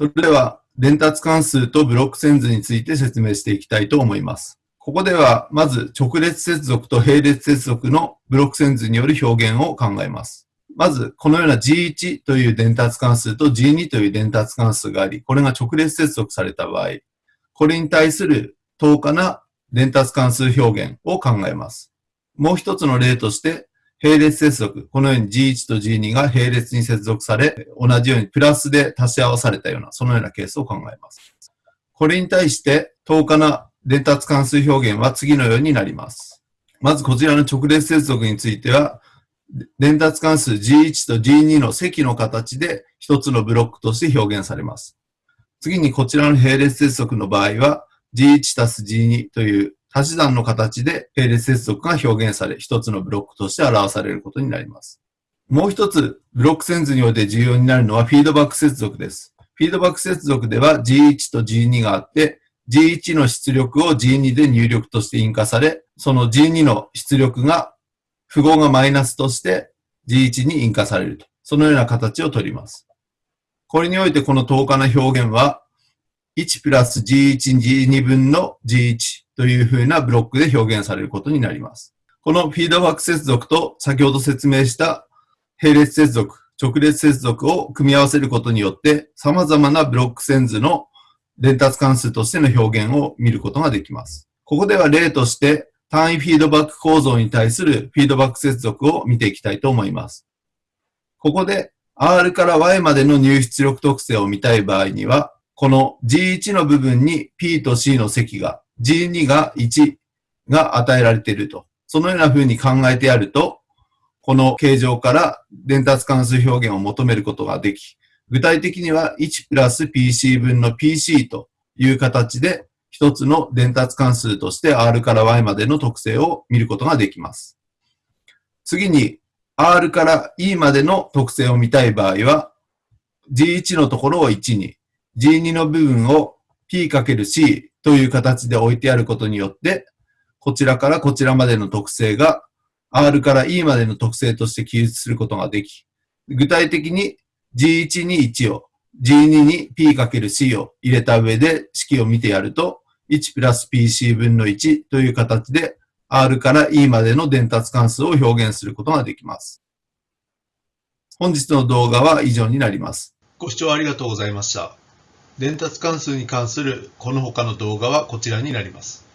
それでは、伝達関数とブロック線図について説明していきたいと思います。ここでは、まず直列接続と並列接続のブロック線図による表現を考えます。まず、このような G1 という伝達関数と G2 という伝達関数があり、これが直列接続された場合、これに対する等価な伝達関数表現を考えます。もう一つの例として、並列接続。このように G1 と G2 が並列に接続され、同じようにプラスで足し合わされたような、そのようなケースを考えます。これに対して、等価な伝達関数表現は次のようになります。まずこちらの直列接続については、伝達関数 G1 と G2 の積の形で一つのブロックとして表現されます。次にこちらの並列接続の場合は G1 たす G2 という足し算の形で並列接続が表現され一つのブロックとして表されることになります。もう一つブロック線図において重要になるのはフィードバック接続です。フィードバック接続では G1 と G2 があって G1 の出力を G2 で入力として印化され、その G2 の出力が符号がマイナスとして G1 に印化されると。そのような形をとります。これにおいてこの等価な表現は、1プラス G1、G2 分の G1 というふうなブロックで表現されることになります。このフィードバック接続と先ほど説明した並列接続、直列接続を組み合わせることによって様々なブロック線図の伝達関数としての表現を見ることができます。ここでは例として単位フィードバック構造に対するフィードバック接続を見ていきたいと思います。ここで R から Y までの入出力特性を見たい場合には、この G1 の部分に P と C の積が、G2 が1が与えられていると。そのような風に考えてやると、この形状から伝達関数表現を求めることができ、具体的には1プラス PC 分の PC という形で一つの伝達関数として R から Y までの特性を見ることができます。次に R から E までの特性を見たい場合は G1 のところを1に G2 の部分を P×C という形で置いてあることによってこちらからこちらまでの特性が R から E までの特性として記述することができ具体的に G1 に1を G2 に P×C を入れた上で式を見てやると、1プラス PC 分の1という形で R から E までの伝達関数を表現することができます。本日の動画は以上になります。ご視聴ありがとうございました。伝達関数に関するこの他の動画はこちらになります。